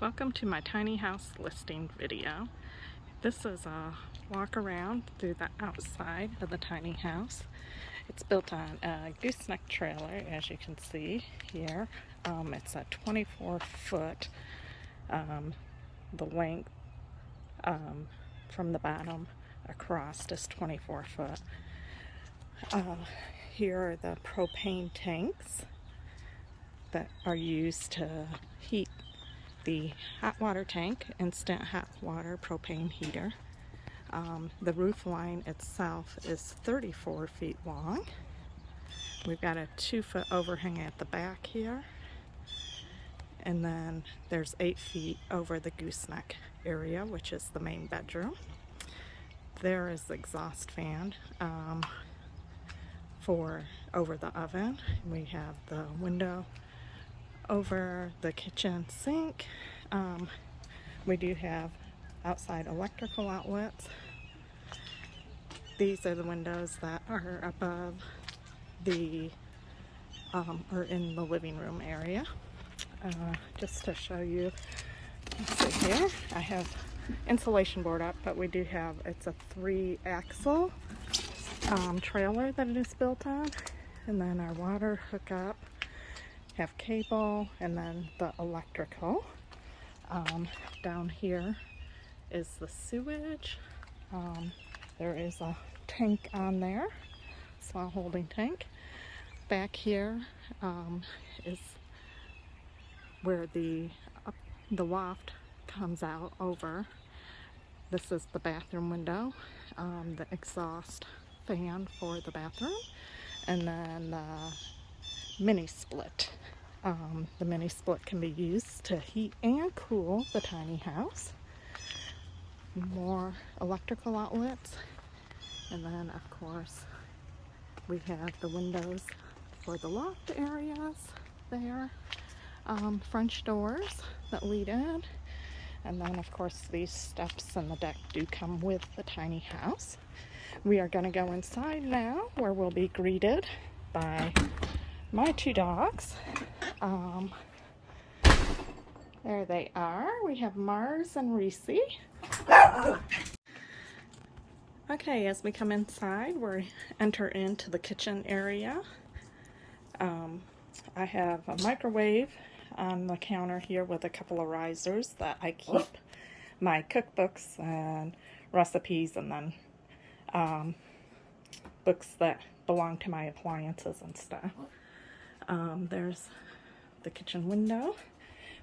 Welcome to my tiny house listing video. This is a walk around through the outside of the tiny house. It's built on a gooseneck trailer as you can see here. Um, it's a 24 foot um, the length um, from the bottom across is 24 foot. Uh, here are the propane tanks that are used to heat the hot water tank, instant hot water propane heater. Um, the roof line itself is 34 feet long. We've got a two foot overhang at the back here. And then there's eight feet over the gooseneck area, which is the main bedroom. There is the exhaust fan um, for over the oven. We have the window over the kitchen sink. Um, we do have outside electrical outlets. These are the windows that are above the, um, or in the living room area. Uh, just to show you, see here, I have insulation board up, but we do have, it's a three axle um, trailer that it is built on. And then our water hookup have cable and then the electrical. Um, down here is the sewage. Um, there is a tank on there, small holding tank. Back here um, is where the the loft comes out over. This is the bathroom window, um, the exhaust fan for the bathroom, and then the mini split. Um, the mini split can be used to heat and cool the tiny house. More electrical outlets. And then, of course, we have the windows for the loft areas there. Um, French doors that lead in. And then, of course, these steps and the deck do come with the tiny house. We are going to go inside now where we'll be greeted by my two dogs. Um, there they are. We have Mars and Reese. Okay, as we come inside, we enter into the kitchen area. Um, I have a microwave on the counter here with a couple of risers that I keep my cookbooks and recipes and then um, books that belong to my appliances and stuff. Um, there's the kitchen window.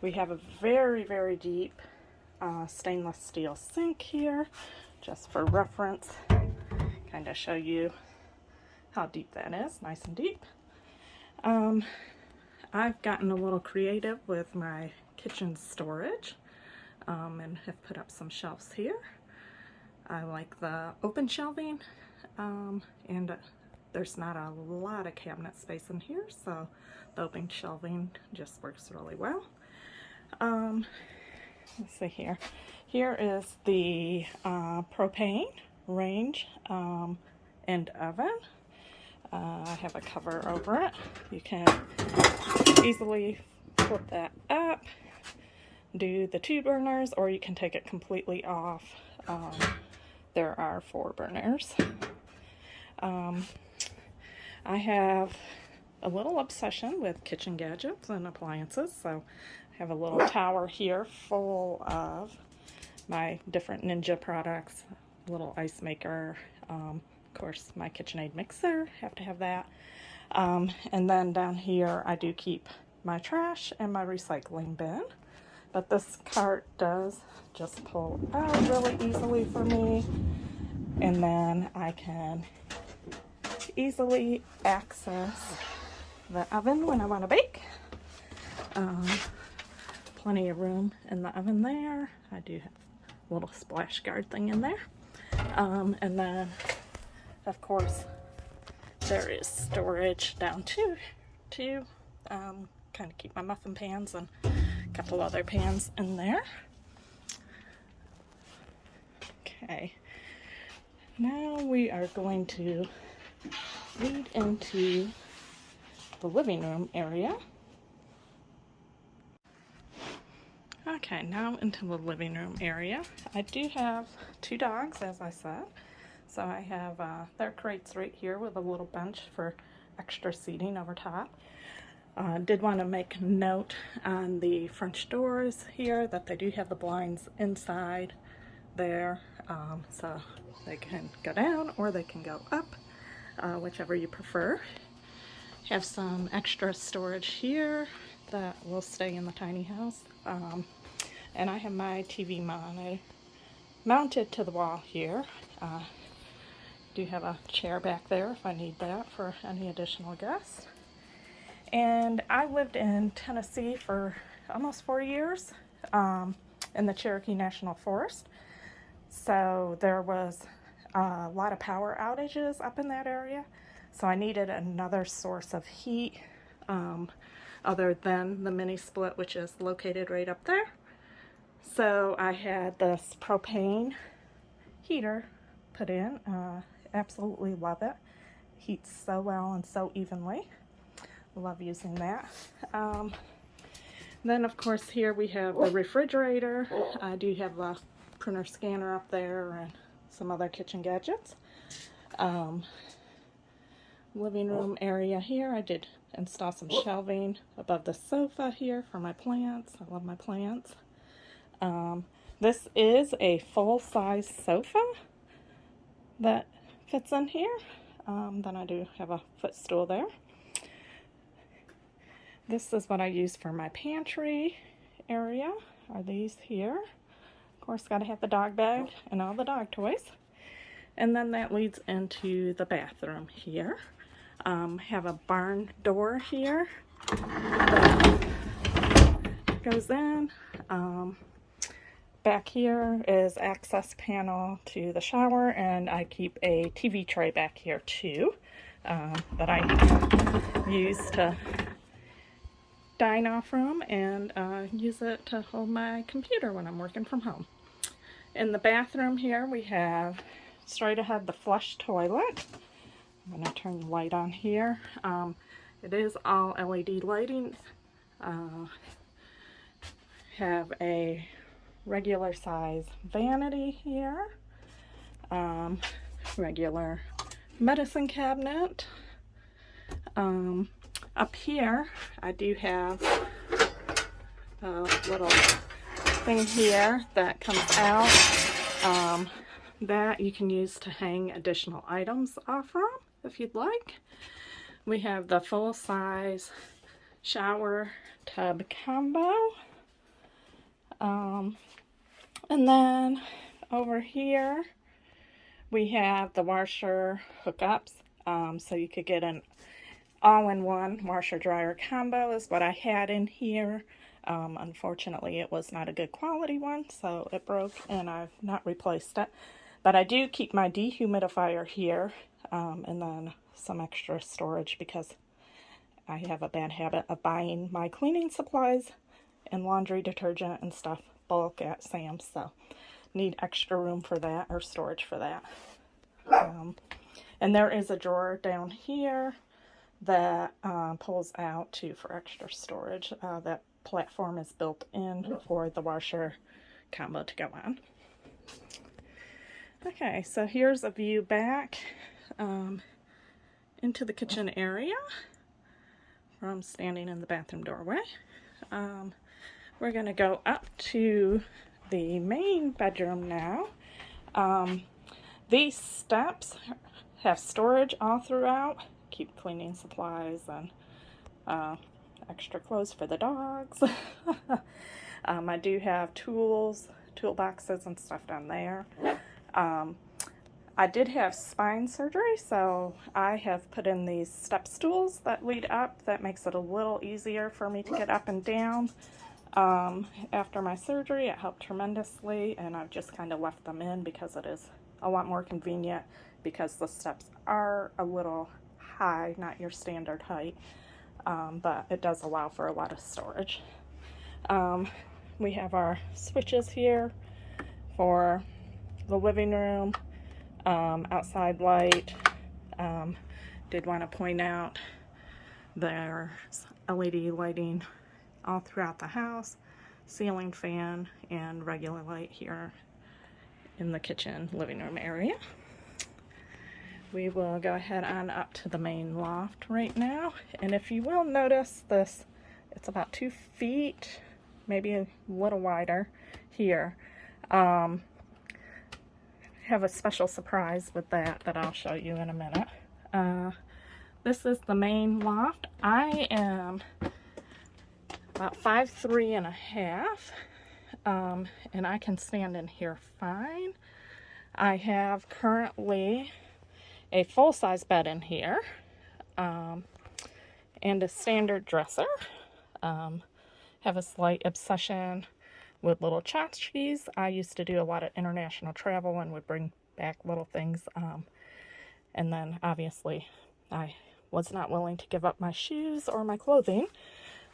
We have a very, very deep uh, stainless steel sink here, just for reference. Kind of show you how deep that is, nice and deep. Um, I've gotten a little creative with my kitchen storage um, and have put up some shelves here. I like the open shelving um, and there's not a lot of cabinet space in here, so the open shelving just works really well. Um, let's see here. Here is the uh, propane range um, and oven. Uh, I have a cover over it. You can easily flip that up, do the two burners, or you can take it completely off. Um, there are four burners. Um, I have a little obsession with kitchen gadgets and appliances, so I have a little tower here full of my different Ninja products, little ice maker, um, of course my KitchenAid mixer, have to have that. Um, and then down here I do keep my trash and my recycling bin. But this cart does just pull out really easily for me. And then I can easily access the oven when I want to bake. Um, plenty of room in the oven there. I do have a little splash guard thing in there. Um, and then, of course, there is storage down to, to um, kind of keep my muffin pans and a couple other pans in there. Okay, now we are going to lead into the living room area. Okay, now into the living room area. I do have two dogs, as I said. So I have uh, their crates right here with a little bench for extra seating over top. Uh, did want to make note on the French doors here that they do have the blinds inside there. Um, so they can go down or they can go up, uh, whichever you prefer. Have some extra storage here that will stay in the tiny house. Um, and I have my TV monitor mounted to the wall here. Uh, do have a chair back there if I need that for any additional guests. And I lived in Tennessee for almost four years um, in the Cherokee National Forest. So there was a lot of power outages up in that area. So I needed another source of heat um, other than the mini split, which is located right up there. So I had this propane heater put in. Uh, absolutely love it. Heats so well and so evenly. Love using that. Um, then of course here we have the refrigerator. I do have a printer scanner up there and some other kitchen gadgets. Um, living room area here. I did install some shelving above the sofa here for my plants. I love my plants. Um, this is a full-size sofa that fits in here. Um, then I do have a footstool there. This is what I use for my pantry area, are these here. Course, got to have the dog bag and all the dog toys. And then that leads into the bathroom here. Um, have a barn door here goes in. Um, back here is access panel to the shower and I keep a TV tray back here too uh, that I use to dine off from and uh, use it to hold my computer when I'm working from home. In the bathroom here we have straight ahead the flush toilet. I'm going to turn the light on here. Um, it is all LED lighting. Uh, have a regular size vanity here. Um, regular medicine cabinet. Um, up here, I do have a little here that comes out um, that you can use to hang additional items off from if you'd like. We have the full-size shower tub combo. Um, and then over here we have the washer hookups. Um, so you could get an all-in-one washer dryer combo is what I had in here. Um, unfortunately, it was not a good quality one, so it broke and I've not replaced it. But I do keep my dehumidifier here um, and then some extra storage because I have a bad habit of buying my cleaning supplies and laundry detergent and stuff bulk at Sam's, so need extra room for that or storage for that. Um, and there is a drawer down here that uh, pulls out too for extra storage. Uh, that platform is built in for the washer combo to go on. Okay, so here's a view back um, into the kitchen area from standing in the bathroom doorway. Um, we're going to go up to the main bedroom now. Um, these steps have storage all throughout. Keep cleaning supplies and uh, extra clothes for the dogs. um, I do have tools, toolboxes and stuff down there. Um, I did have spine surgery, so I have put in these step stools that lead up. That makes it a little easier for me to get up and down. Um, after my surgery, it helped tremendously, and I've just kind of left them in because it is a lot more convenient because the steps are a little high, not your standard height, um, but it does allow for a lot of storage. Um, we have our switches here for the living room, um, outside light. Um, did want to point out there's LED lighting all throughout the house. ceiling fan and regular light here in the kitchen living room area. We will go ahead on up to the main loft right now. And if you will notice this, it's about two feet, maybe a little wider here. Um, have a special surprise with that that I'll show you in a minute. Uh, this is the main loft. I am about five three and a half, um, and I can stand in here fine. I have currently a full-size bed in here um, and a standard dresser. Um, have a slight obsession with little tchotchkes. I used to do a lot of international travel and would bring back little things. Um, and then obviously I was not willing to give up my shoes or my clothing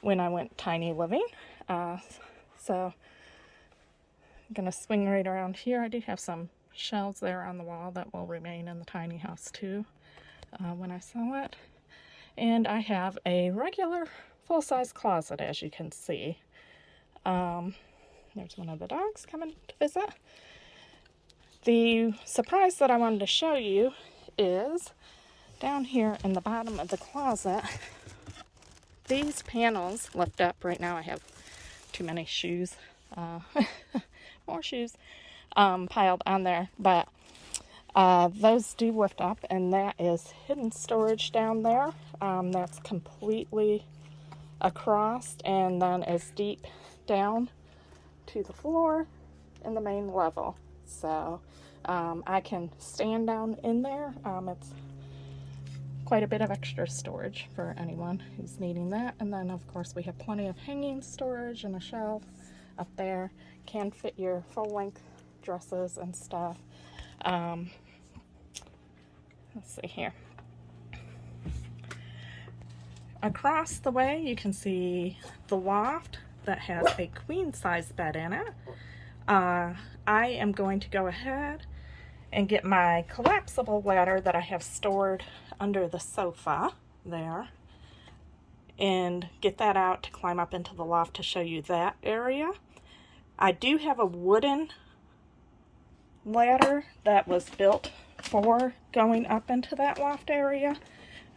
when I went tiny living. Uh, so I'm going to swing right around here. I do have some shelves there on the wall that will remain in the tiny house too uh, when I sell it. And I have a regular full-size closet as you can see. Um, there's one of the dogs coming to visit. The surprise that I wanted to show you is down here in the bottom of the closet, these panels lift up. Right now I have too many shoes, uh, more shoes um, piled on there, but uh, those do lift up and that is hidden storage down there. Um, that's completely across and then is deep down to the floor in the main level. So um, I can stand down in there. Um, it's quite a bit of extra storage for anyone who's needing that. And then of course we have plenty of hanging storage and a shelf up there. Can fit your full length dresses and stuff. Um, let's see here. Across the way you can see the loft that has a queen size bed in it. Uh, I am going to go ahead and get my collapsible ladder that I have stored under the sofa there and get that out to climb up into the loft to show you that area. I do have a wooden ladder that was built for going up into that loft area.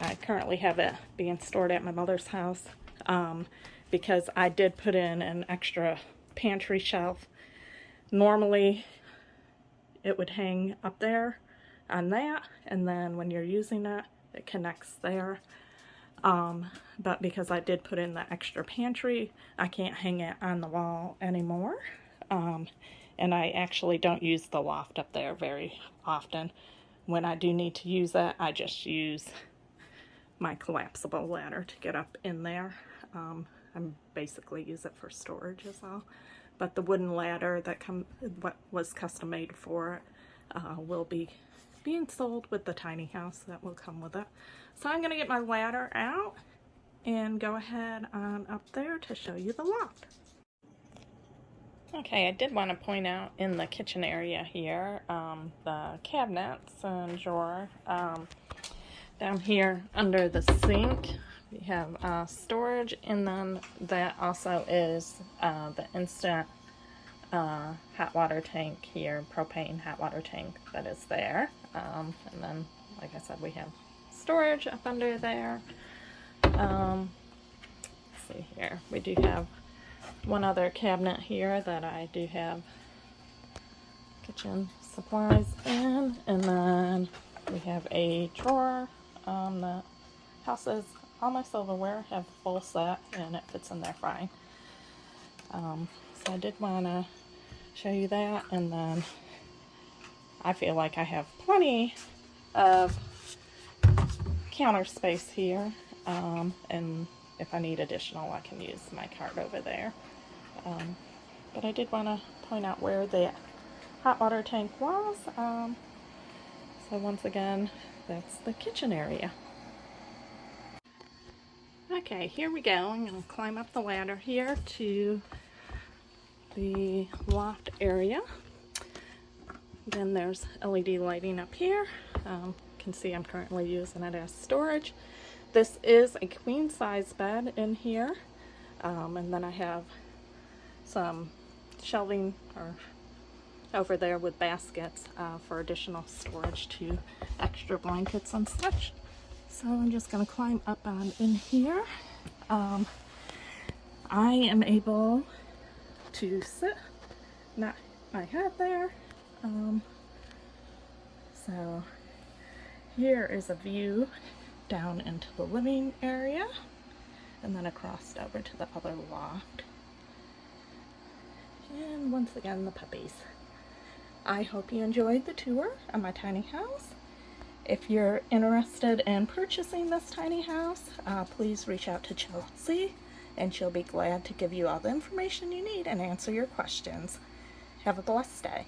I currently have it being stored at my mother's house. Um, because I did put in an extra pantry shelf. Normally it would hang up there on that and then when you're using it it connects there um, but because I did put in the extra pantry I can't hang it on the wall anymore um, and I actually don't use the loft up there very often when I do need to use it I just use my collapsible ladder to get up in there um, I basically use it for storage as well. But the wooden ladder that come what was custom made for it uh, will be being sold with the tiny house that will come with it. So I'm going to get my ladder out and go ahead on up there to show you the loft. Okay, I did want to point out in the kitchen area here, um, the cabinets and drawer um, down here under the sink we have uh, storage and then that also is uh, the instant uh, hot water tank here, propane hot water tank that is there. Um, and then, like I said, we have storage up under there. Um, see here, we do have one other cabinet here that I do have kitchen supplies in. And then we have a drawer um, that houses all my silverware have full set and it fits in there fine. Um, so I did want to show you that and then I feel like I have plenty of counter space here um, and if I need additional I can use my cart over there. Um, but I did want to point out where the hot water tank was. Um, so once again, that's the kitchen area. Okay, here we go. I'm going to climb up the ladder here to the loft area. Then there's LED lighting up here. Um, you can see I'm currently using it as storage. This is a queen size bed in here. Um, and then I have some shelving or over there with baskets uh, for additional storage to extra blankets and such. So I'm just gonna climb up on in here. Um, I am able to sit, not my head there. Um, so here is a view down into the living area and then across over to the other loft. And once again, the puppies. I hope you enjoyed the tour of my tiny house. If you're interested in purchasing this tiny house, uh, please reach out to Chelsea and she'll be glad to give you all the information you need and answer your questions. Have a blessed day.